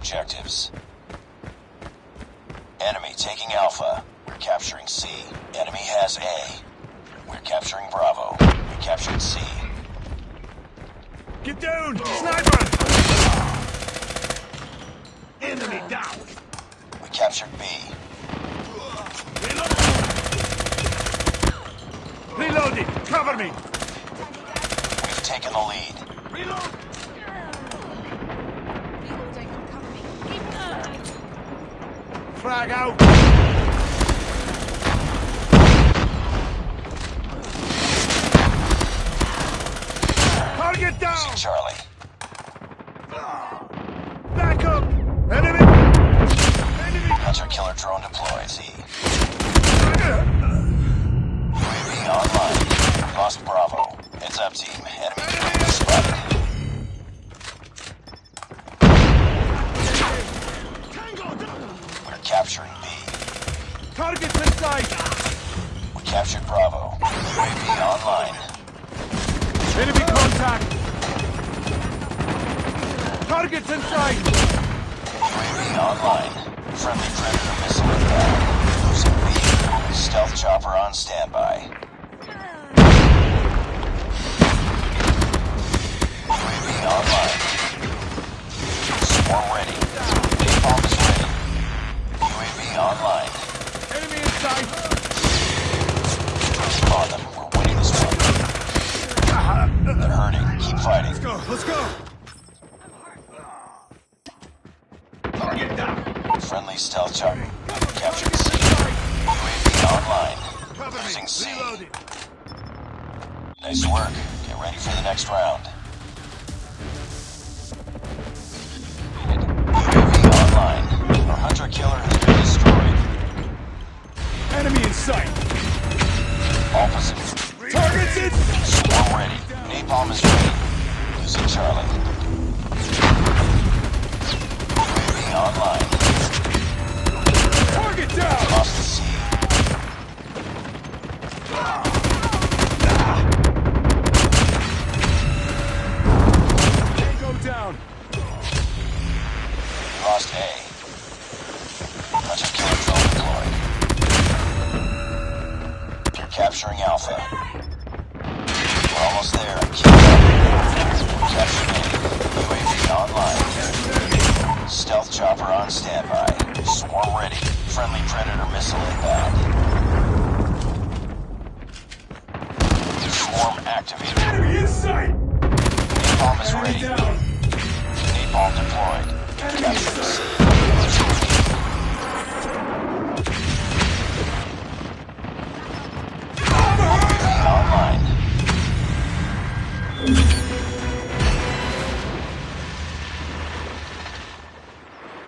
objectives. Enemy taking Alpha. We're capturing C. Enemy has A. We're capturing Bravo. We captured C. Get down! Sniper! Enemy down! We captured B. Reload! Reloading! Cover me! We've taken the lead. Reload! Reloading. Cover me. Frag out! Target Losing down! Charlie. Back up! Enemy! Enemy! Hunter killer drone deployed. C. UAV online. Lost Bravo. Heads up, team. Target's in sight! We captured Bravo. UAV online. Enemy contact! Target's in sight! UAV online. Friendly Predator missile inbound. Losing B. Stealth chopper on standby. Let's go! Target down! Friendly stealth chopper. Captured C. UAV online. Cover! Losing C. Reloading! Nice work. Get ready for the next round. UAV online. Our hunter killer has been destroyed. Enemy in sight! Opposite. Target's in! Swarm ready. Napalm is ready. Losing Charlie. UAV online. Target down! Lost the C. Tango down! Lost A. Hunter killer drone deployed. You're capturing Alpha. We're almost there. online. Stealth chopper on standby. Swarm ready. Friendly Predator missile inbound. Swarm activated. Enemy in sight! Napalm is ready. Napalm deployed. Enemy Capture the online.